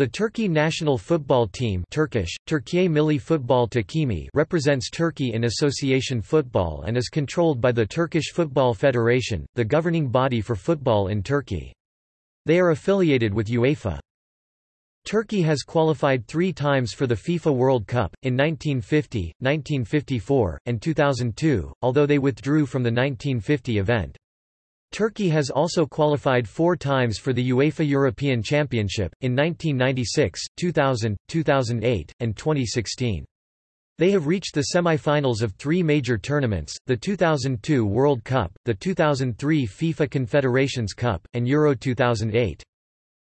The Turkey national football team Turkish, Türkiye Milli Futbol Takimi represents Turkey in association football and is controlled by the Turkish Football Federation, the governing body for football in Turkey. They are affiliated with UEFA. Turkey has qualified three times for the FIFA World Cup, in 1950, 1954, and 2002, although they withdrew from the 1950 event. Turkey has also qualified four times for the UEFA European Championship, in 1996, 2000, 2008, and 2016. They have reached the semi-finals of three major tournaments, the 2002 World Cup, the 2003 FIFA Confederations Cup, and Euro 2008.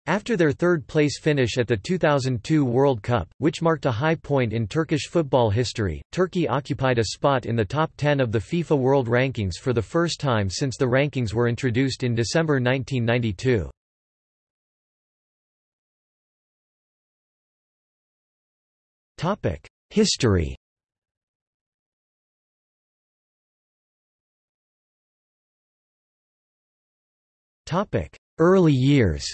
After their third-place finish at the 2002 World Cup, which marked a high point in Turkish football history, Turkey occupied a spot in the top 10 of the FIFA World Rankings for the first time since the rankings were introduced in December 1992. History Early years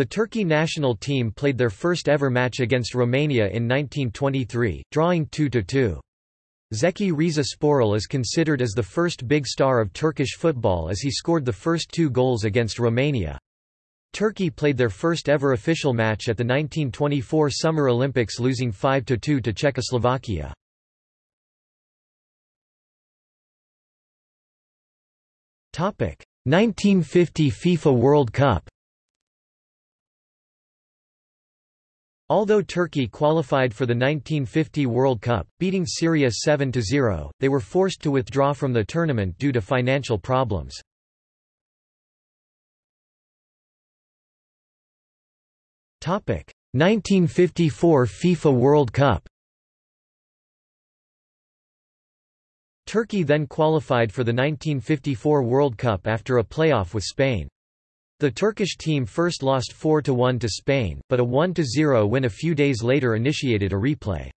The Turkey national team played their first ever match against Romania in 1923, drawing 2–2. Zeki Riza Sporel is considered as the first big star of Turkish football as he scored the first two goals against Romania. Turkey played their first ever official match at the 1924 Summer Olympics losing 5–2 to Czechoslovakia. Topic: 1950 FIFA World Cup. Although Turkey qualified for the 1950 World Cup, beating Syria 7–0, they were forced to withdraw from the tournament due to financial problems. Topic: 1954 FIFA World Cup. Turkey then qualified for the 1954 World Cup after a playoff with Spain. The Turkish team first lost 4–1 to Spain, but a 1–0 win a few days later initiated a replay.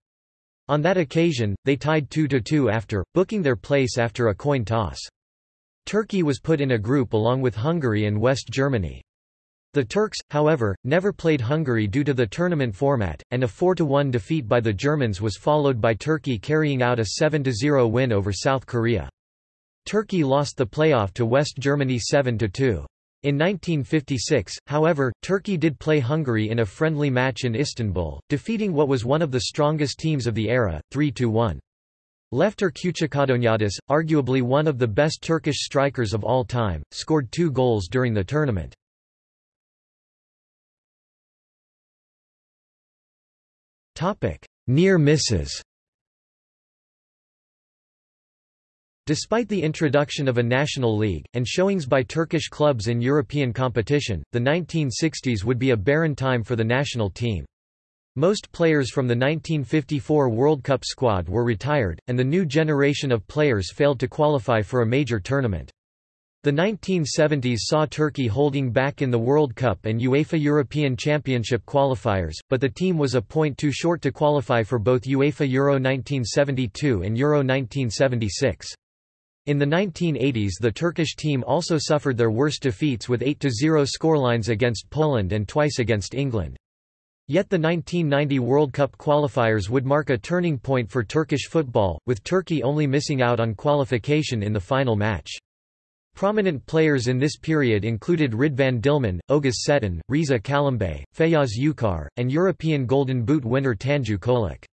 On that occasion, they tied 2–2 after, booking their place after a coin toss. Turkey was put in a group along with Hungary and West Germany. The Turks, however, never played Hungary due to the tournament format, and a 4–1 defeat by the Germans was followed by Turkey carrying out a 7–0 win over South Korea. Turkey lost the playoff to West Germany 7–2. In 1956, however, Turkey did play Hungary in a friendly match in Istanbul, defeating what was one of the strongest teams of the era, 3–1. Lefter Küçükandonyadis, arguably one of the best Turkish strikers of all time, scored two goals during the tournament. Near misses Despite the introduction of a national league, and showings by Turkish clubs in European competition, the 1960s would be a barren time for the national team. Most players from the 1954 World Cup squad were retired, and the new generation of players failed to qualify for a major tournament. The 1970s saw Turkey holding back in the World Cup and UEFA European Championship qualifiers, but the team was a point too short to qualify for both UEFA Euro 1972 and Euro 1976. In the 1980s the Turkish team also suffered their worst defeats with 8–0 scorelines against Poland and twice against England. Yet the 1990 World Cup qualifiers would mark a turning point for Turkish football, with Turkey only missing out on qualification in the final match. Prominent players in this period included Ridvan Dilmen, Oğuz Çetin, Riza Çalımbay, Feyyaz Uçar, and European Golden Boot winner Tanju Çolak.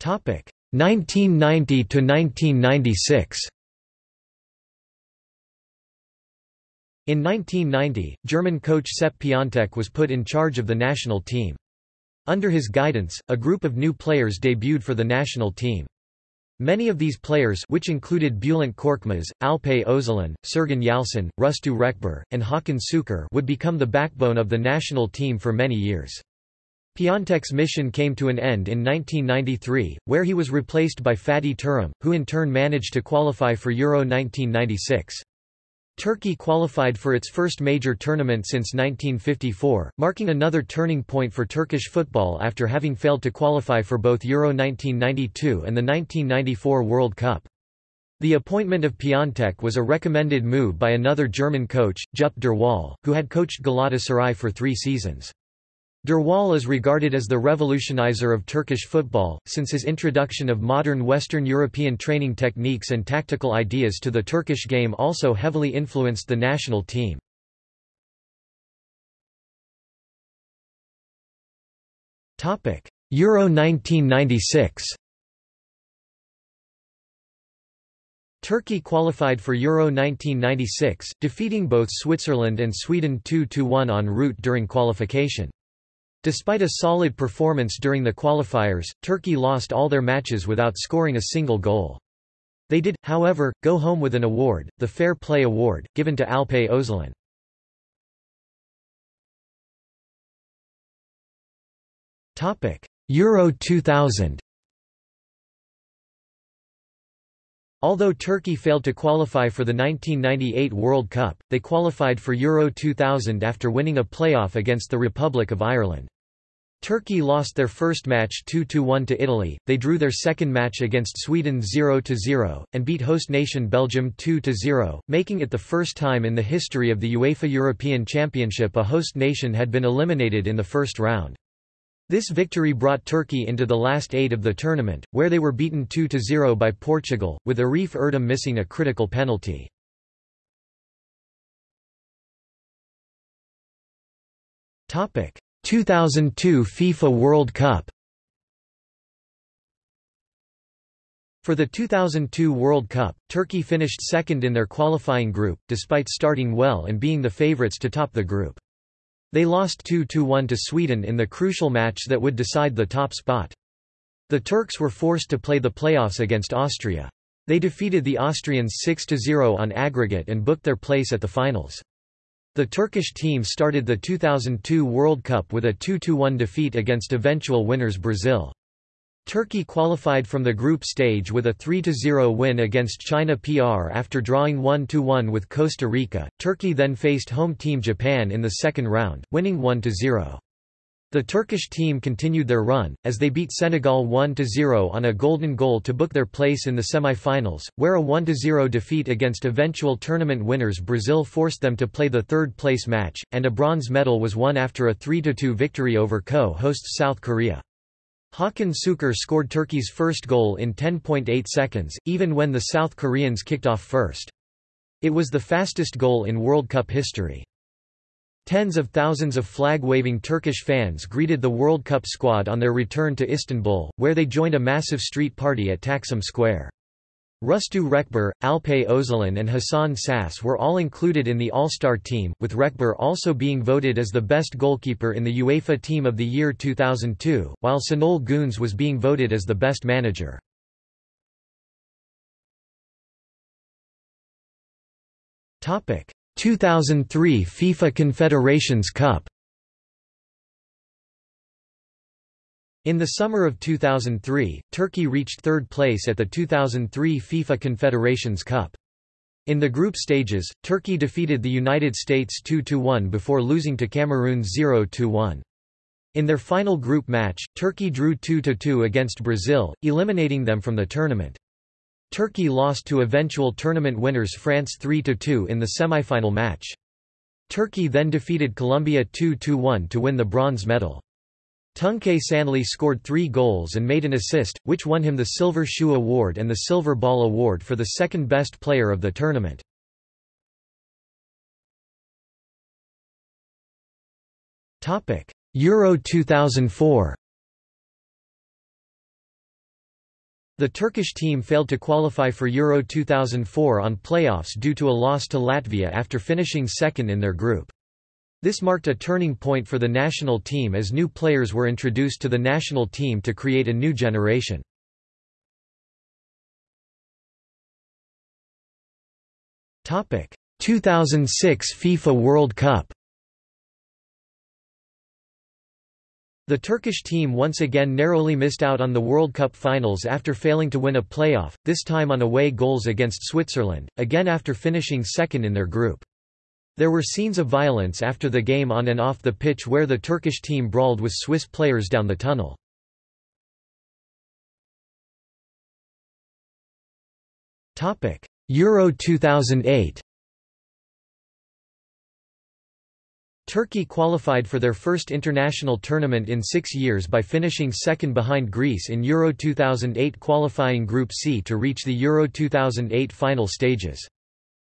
1990 to 1996 In 1990, German coach Sepp Piontek was put in charge of the national team. Under his guidance, a group of new players debuted for the national team. Many of these players which included Bülent Korkmaz, Alpay Özalan, Sergen Yalçın, Rüştü Reçber, and Hakan Şükür would become the backbone of the national team for many years. Piontek's mission came to an end in 1993, where he was replaced by Fatih Terim, who in turn managed to qualify for Euro 1996. Turkey qualified for its first major tournament since 1954, marking another turning point for Turkish football after having failed to qualify for both Euro 1992 and the 1994 World Cup. The appointment of Piontek was a recommended move by another German coach, Jupp Derwall, who had coached Galatasaray for three seasons. Derwall is regarded as the revolutionizer of Turkish football, since his introduction of modern Western European training techniques and tactical ideas to the Turkish game also heavily influenced the national team. Euro 1996 Turkey qualified for Euro 1996, defeating both Switzerland and Sweden 2–1 en route during qualification. Despite a solid performance during the qualifiers, Turkey lost all their matches without scoring a single goal. They did, however, go home with an award, the Fair Play Award, given to Alpay Özalan. Euro 2000 Although Turkey failed to qualify for the 1998 World Cup, they qualified for Euro 2000 after winning a playoff against the Republic of Ireland. Turkey lost their first match 2–1 to Italy, they drew their second match against Sweden 0–0, and beat host nation Belgium 2–0, making it the first time in the history of the UEFA European Championship a host nation had been eliminated in the first round. This victory brought Turkey into the last eight of the tournament, where they were beaten 2–0 by Portugal, with Arif Erdem missing a critical penalty. Topic 2002 FIFA World Cup For the 2002 World Cup, Turkey finished second in their qualifying group, despite starting well and being the favourites to top the group. They lost 2–1 to Sweden in the crucial match that would decide the top spot. The Turks were forced to play the playoffs against Austria. They defeated the Austrians 6–0 on aggregate and booked their place at the finals. The Turkish team started the 2002 World Cup with a 2–1 defeat against eventual winners Brazil. Turkey qualified from the group stage with a 3–0 win against China PR after drawing 1–1 with Costa Rica. Turkey then faced home team Japan in the second round, winning 1–0. The Turkish team continued their run, as they beat Senegal 1–0 on a golden goal to book their place in the semi-finals, where a 1–0 defeat against eventual tournament winners Brazil forced them to play the third-place match, and a bronze medal was won after a 3–2 victory over co-hosts South Korea. Hakan Şükür scored Turkey's first goal in 10.8 seconds, even when the South Koreans kicked off first. It was the fastest goal in World Cup history. Tens of thousands of flag-waving Turkish fans greeted the World Cup squad on their return to Istanbul, where they joined a massive street party at Taksim Square. Rustu Reçber, Alpay Özalan and Hasan Şaş were all included in the All-Star team, with Reçber also being voted as the best goalkeeper in the UEFA Team of the Year 2002, while Şenol Güneş was being voted as the best manager. Topic: 2003 FIFA Confederations Cup In the summer of 2003, Turkey reached third place at the 2003 FIFA Confederations Cup. In the group stages, Turkey defeated the United States 2–1 before losing to Cameroon 0–1. In their final group match, Turkey drew 2–2 against Brazil, eliminating them from the tournament. Turkey lost to eventual tournament winners France 3–2 in the semifinal match. Turkey then defeated Colombia 2–1 to win the bronze medal. Tuncay Şanlı scored three goals and made an assist, which won him the Silver Shoe Award and the Silver Ball Award for the second best player of the tournament. Euro 2004 The Turkish team failed to qualify for Euro 2004 on playoffs due to a loss to Latvia after finishing second in their group. This marked a turning point for the national team as new players were introduced to the national team to create a new generation. Topic: 2006 FIFA World Cup. The Turkish team once again narrowly missed out on the World Cup finals after failing to win a playoff, this time on away goals against Switzerland, again after finishing second in their group. There were scenes of violence after the game on and off the pitch where the Turkish team brawled with Swiss players down the tunnel. Euro 2008 Turkey qualified for their first international tournament in six years by finishing second behind Greece in Euro 2008 qualifying Group C to reach the Euro 2008 final stages.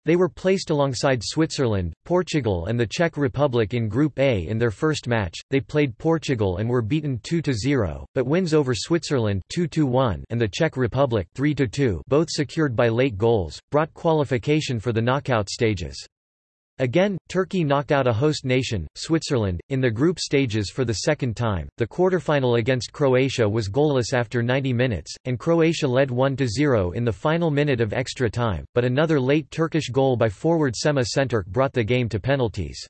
They were placed alongside Switzerland, Portugal and the Czech Republic in Group A in their first match. They played Portugal and were beaten 2-0, but wins over Switzerland 2-1 and the Czech Republic 3-2, both secured by late goals, brought qualification for the knockout stages. Again, Turkey knocked out a host nation, Switzerland, in the group stages for the second time. The quarterfinal against Croatia was goalless after 90 minutes, and Croatia led 1-0 in the final minute of extra time, but another late Turkish goal by forward Semih Şentürk brought the game to penalties.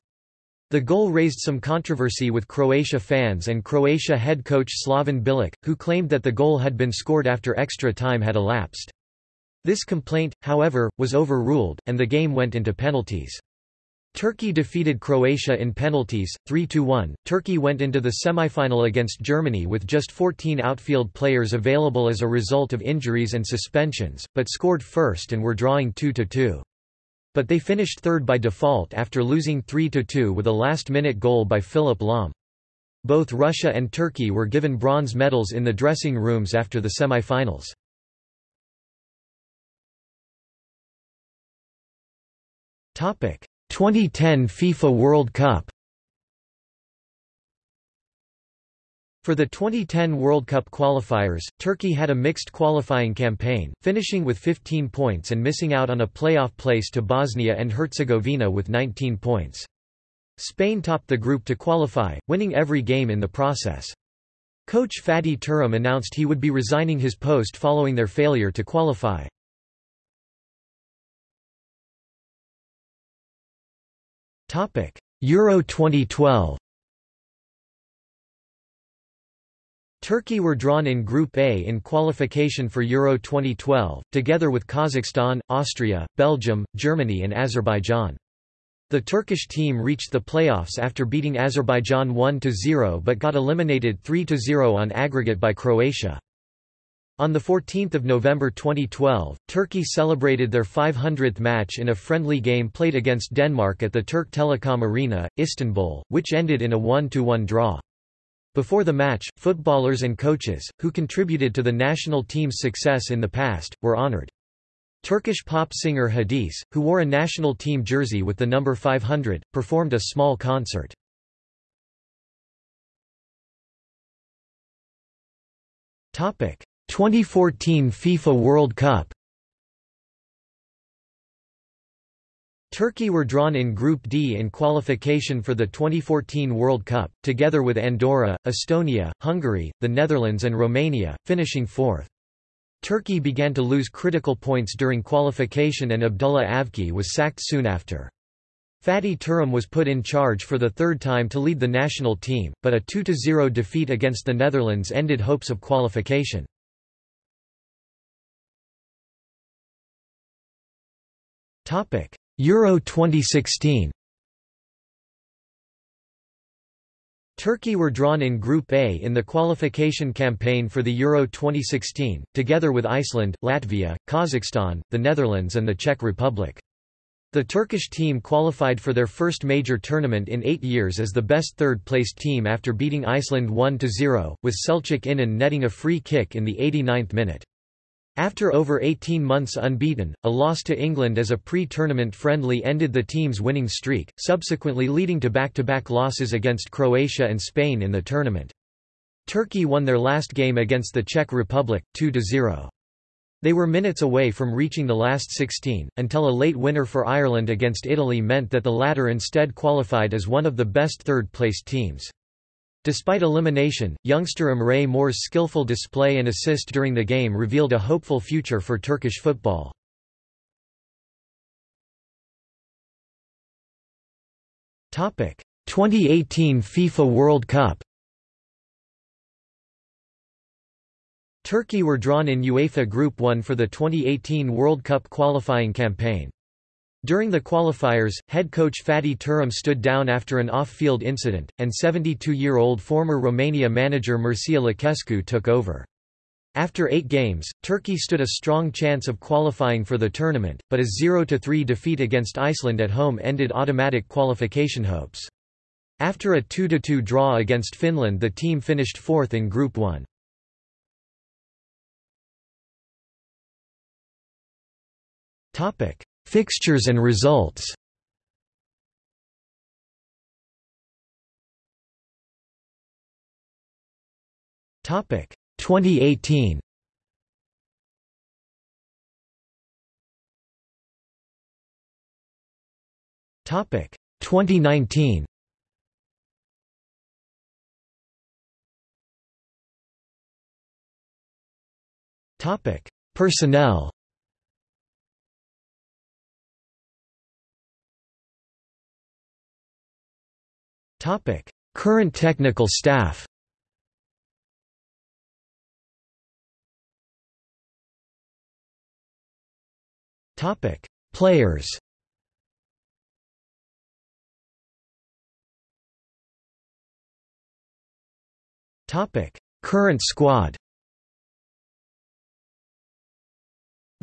The goal raised some controversy with Croatia fans and Croatia head coach Slaven Bilic, who claimed that the goal had been scored after extra time had elapsed. This complaint, however, was overruled, and the game went into penalties. Turkey defeated Croatia in penalties, 3–1. Turkey went into the semifinal against Germany with just 14 outfield players available as a result of injuries and suspensions, but scored first and were drawing 2–2. But they finished third by default after losing 3–2 with a last-minute goal by Philipp Lahm. Both Russia and Turkey were given bronze medals in the dressing rooms after the semifinals. Topic 2010 FIFA World Cup For the 2010 World Cup qualifiers, Turkey had a mixed qualifying campaign, finishing with 15 points and missing out on a playoff place to Bosnia and Herzegovina with 19 points. Spain topped the group to qualify, winning every game in the process. Coach Fatih Terim announced he would be resigning his post following their failure to qualify. Euro 2012 Turkey were drawn in Group A in qualification for Euro 2012, together with Kazakhstan, Austria, Belgium, Germany and Azerbaijan. The Turkish team reached the playoffs after beating Azerbaijan 1–0 but got eliminated 3–0 on aggregate by Croatia. On 14 November 2012, Turkey celebrated their 500th match in a friendly game played against Denmark at the Turk Telekom Arena, Istanbul, which ended in a 1–1 draw. Before the match, footballers and coaches, who contributed to the national team's success in the past, were honored. Turkish pop singer Hadise, who wore a national team jersey with the number 500, performed a small concert. Topic 2014 FIFA World Cup Turkey were drawn in Group D in qualification for the 2014 World Cup, together with Andorra, Estonia, Hungary, the Netherlands and Romania, finishing fourth. Turkey began to lose critical points during qualification and Abdullah Avci was sacked soon after. Fatih Terim was put in charge for the third time to lead the national team, but a 2–0 defeat against the Netherlands ended hopes of qualification. Euro 2016 Turkey were drawn in Group A in the qualification campaign for the Euro 2016, together with Iceland, Latvia, Kazakhstan, the Netherlands and the Czech Republic. The Turkish team qualified for their first major tournament in eight years as the best third-placed team after beating Iceland 1–0, with Selçuk İnan netting a free kick in the 89th minute. After over 18 months unbeaten, a loss to England as a pre-tournament friendly ended the team's winning streak, subsequently leading to back-to-back -back losses against Croatia and Spain in the tournament. Turkey won their last game against the Czech Republic, 2–0. They were minutes away from reaching the last 16, until a late winner for Ireland against Italy meant that the latter instead qualified as one of the best third-placed teams. Despite elimination, youngster Emre Mor's skillful display and assist during the game revealed a hopeful future for Turkish football. Topic: 2018 FIFA World Cup. Turkey were drawn in UEFA Group 1 for the 2018 World Cup qualifying campaign. During the qualifiers, head coach Fatih Terim stood down after an off-field incident, and 72-year-old former Romania manager Mircea Lucescu took over. After eight games, Turkey stood a strong chance of qualifying for the tournament, but a 0–3 defeat against Iceland at home ended automatic qualification hopes. After a 2–2 draw against Finland the team finished fourth in Group 1. Fixtures and results. Topic 2018 Topic 2019 Topic Personnel Current technical staff Players. Current squad.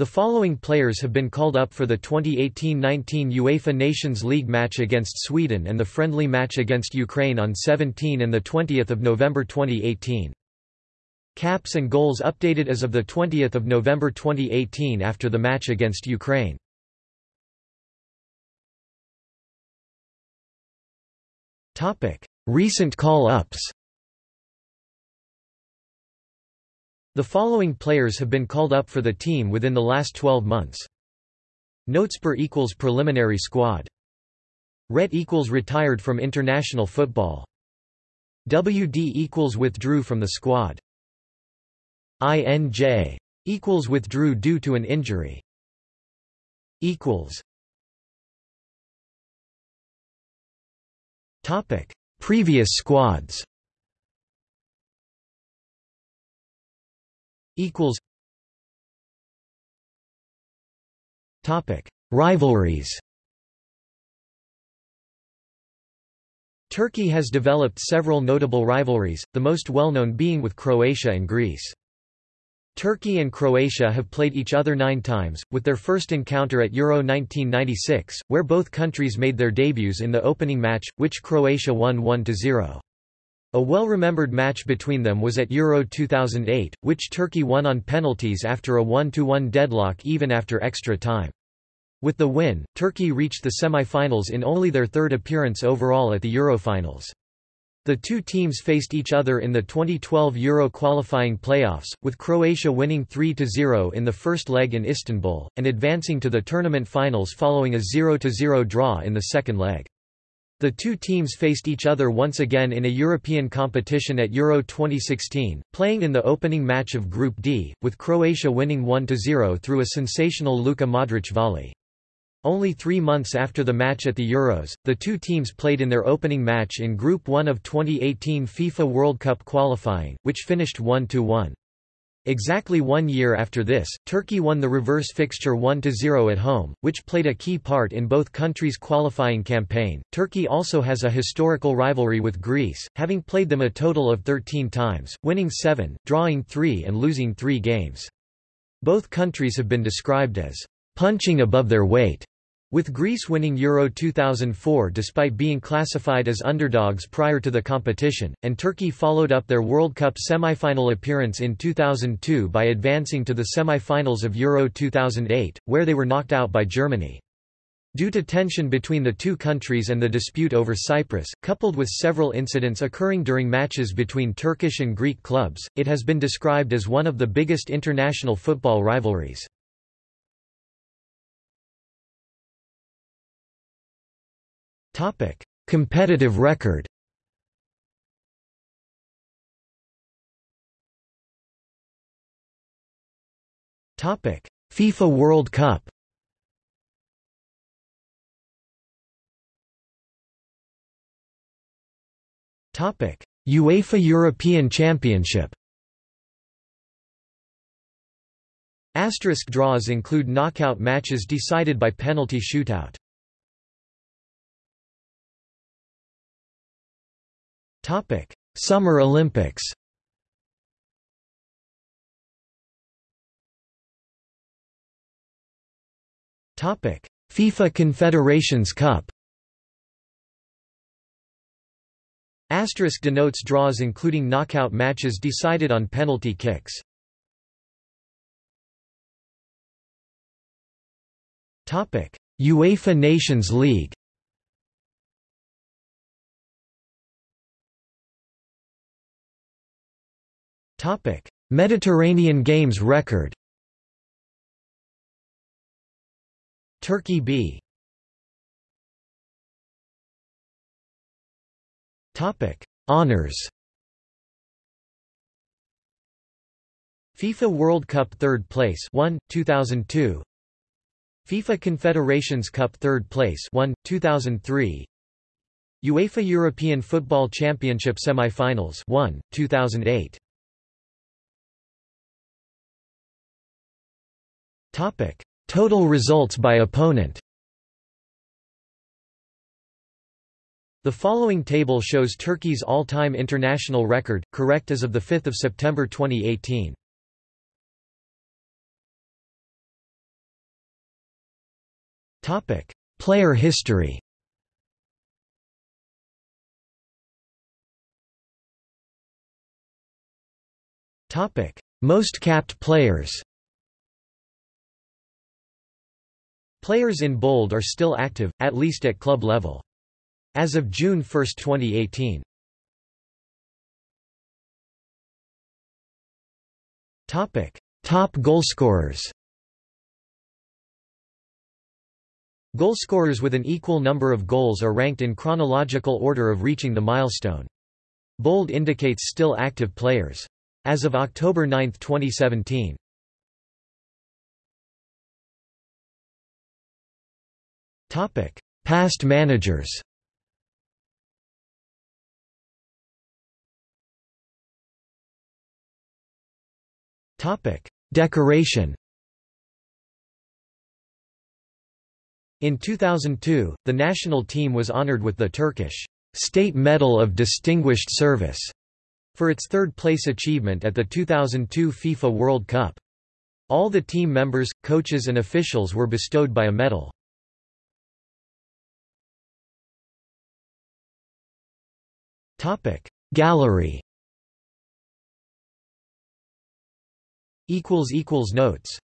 The following players have been called up for the 2018-19 UEFA Nations League match against Sweden and the friendly match against Ukraine on 17 and 20 November 2018. Caps and goals updated as of 20 November 2018 after the match against Ukraine. Recent call-ups The following players have been called up for the team within the last 12 months. Notes per equals preliminary squad. Ret equals retired from international football. WD equals withdrew from the squad. INJ equals withdrew due to an injury equals topic previous squads equals topic rivalries Turkey has developed several notable rivalries, the most well-known being with Croatia and Greece. Turkey and Croatia have played each other nine times, with their first encounter at Euro 1996, where both countries made their debuts in the opening match, which Croatia won 1–0. A well-remembered match between them was at Euro 2008, which Turkey won on penalties after a 1–1 deadlock even after extra time. With the win, Turkey reached the semi-finals in only their third appearance overall at the Eurofinals. The two teams faced each other in the 2012 Euro qualifying playoffs, with Croatia winning 3–0 in the first leg in Istanbul, and advancing to the tournament finals following a 0–0 draw in the second leg. The two teams faced each other once again in a European competition at Euro 2016, playing in the opening match of Group D, with Croatia winning 1–0 through a sensational Luka Modric volley. Only three months after the match at the Euros, the two teams played in their opening match in Group 1 of 2018 FIFA World Cup qualifying, which finished 1–1. Exactly one year after this, Turkey won the reverse fixture 1–0 at home, which played a key part in both countries' qualifying campaign. Turkey also has a historical rivalry with Greece, having played them a total of 13 times, winning 7, drawing 3 and losing 3 games. Both countries have been described as punching above their weight with Greece winning Euro 2004 despite being classified as underdogs prior to the competition, and Turkey followed up their World Cup semi-final appearance in 2002 by advancing to the semi-finals of Euro 2008, where they were knocked out by Germany. Due to tension between the two countries and the dispute over Cyprus, coupled with several incidents occurring during matches between Turkish and Greek clubs, it has been described as one of the biggest international football rivalries. Topic: Competitive record. Topic: FIFA World Cup. Topic: UEFA European Championship. Asterisk draws include knockout matches decided by penalty shootout. Topic: Summer Olympics. Topic: FIFA Confederations Cup. Asterisk denotes draws including knockout matches decided on penalty kicks. Topic: UEFA Nations League. Mediterranean Games record Turkey B. Honors. FIFA World Cup 3rd place 1 2002 FIFA Confederations Cup 3rd place 1 2003 UEFA European Football Championship semi-finals 1 2008 Total results by opponent. The following table shows Turkey's all-time international record, correct as of 5 September 2018. Player history. Most capped players Players in bold are still active, at least at club level. As of June 1, 2018. Topic: Top goalscorers. Goalscorers with an equal number of goals are ranked in chronological order of reaching the milestone. Bold indicates still active players. As of October 9, 2017. Topic: Past managers. Topic: Decoration. In 2002, the national team was honored with the Turkish State Medal of Distinguished Service for its third-place achievement at the 2002 FIFA World Cup. All the team members, coaches and officials were bestowed by a medal. Topic. Gallery. Equals equals notes